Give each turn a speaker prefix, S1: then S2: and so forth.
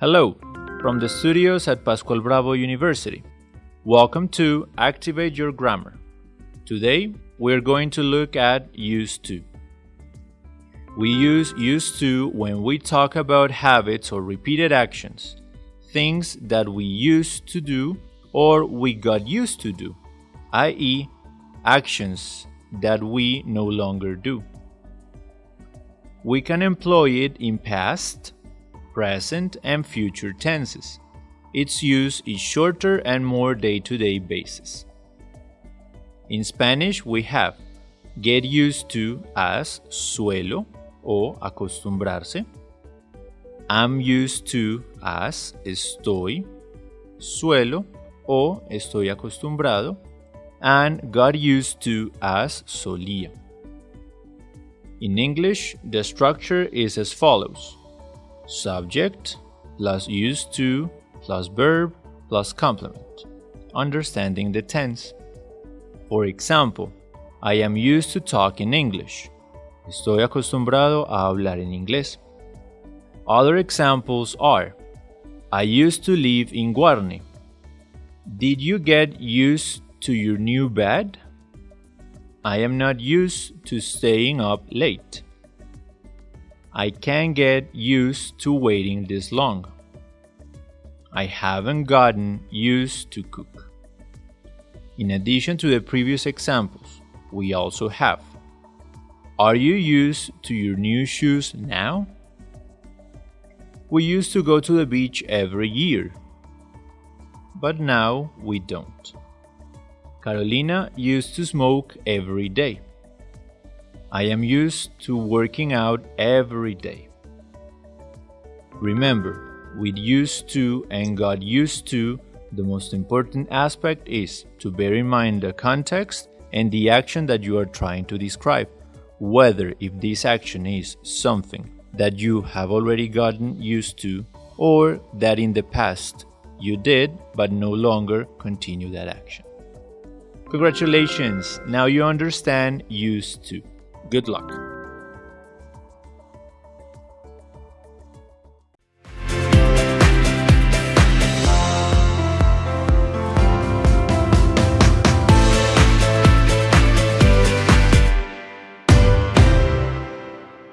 S1: Hello, from the studios at Pascual Bravo University. Welcome to Activate Your Grammar. Today, we're going to look at used to. We use used to when we talk about habits or repeated actions, things that we used to do or we got used to do, i.e., actions that we no longer do. We can employ it in past, present, and future tenses. Its use is shorter and more day to day basis. In Spanish, we have get used to as suelo o acostumbrarse. I'm used to as estoy, suelo o estoy acostumbrado, and got used to as solía. In English, the structure is as follows subject plus used to plus verb plus complement, understanding the tense. For example, I am used to talk in English. Estoy acostumbrado a hablar en inglés. Other examples are I used to live in Guarne. Did you get used to your new bed? I am not used to staying up late. I can't get used to waiting this long. I haven't gotten used to cook. In addition to the previous examples, we also have Are you used to your new shoes now? We used to go to the beach every year, but now we don't. Carolina used to smoke every day. I am used to working out every day. Remember, with used to and got used to, the most important aspect is to bear in mind the context and the action that you are trying to describe, whether if this action is something that you have already gotten used to or that in the past you did but no longer continue that action. Congratulations, now you understand used to. Good luck.